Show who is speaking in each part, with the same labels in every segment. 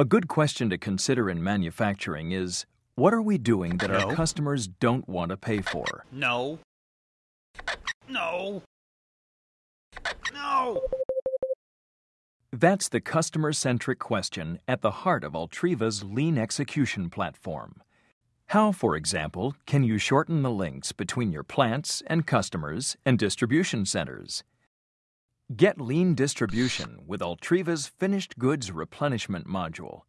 Speaker 1: A good question to consider in manufacturing is what are we doing that
Speaker 2: No.
Speaker 1: our customers don't want to pay for?
Speaker 2: No. No. No.
Speaker 1: That's the customer centric question at the heart of Ultriva's lean execution platform. How, for example, can you shorten the links between your plants and customers and distribution centers? Get lean distribution with Ultriva's finished goods replenishment module.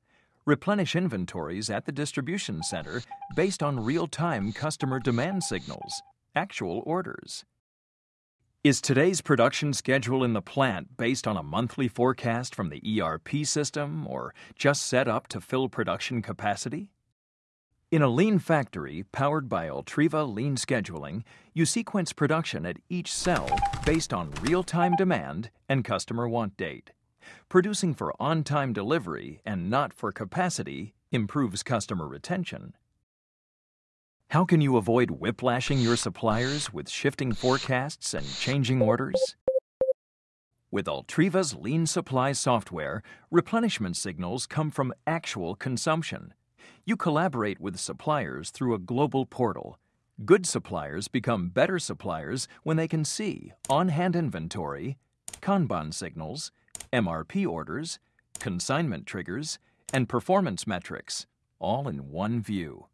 Speaker 1: Replenish inventories at the distribution center based on real time customer demand signals, actual orders. Is today's production schedule in the plant based on a monthly forecast from the ERP system or just set up to fill production capacity? In a lean factory powered by Ultriva Lean Scheduling, you sequence production at each cell based on real time demand and customer want date. Producing for on time delivery and not for capacity improves customer retention. How can you avoid whiplashing your suppliers with shifting forecasts and changing orders? With Ultriva's Lean Supply software, replenishment signals come from actual consumption. You collaborate with suppliers through a global portal. Good suppliers become better suppliers when they can see on hand inventory, Kanban signals, MRP orders, consignment triggers, and performance metrics, all in one view.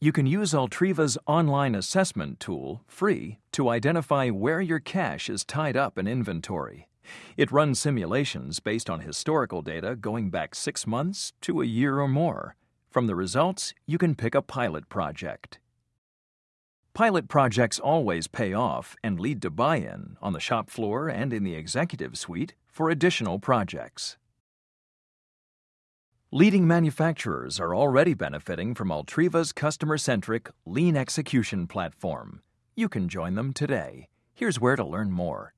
Speaker 1: You can use Ultriva's online assessment tool, free, to identify where your cash is tied up in inventory. It runs simulations based on historical data going back six months to a year or more. From the results, you can pick a pilot project. Pilot projects always pay off and lead to buy in on the shop floor and in the executive suite for additional projects. Leading manufacturers are already benefiting from Ultriva's customer centric lean execution platform. You can join them today. Here's where to learn more.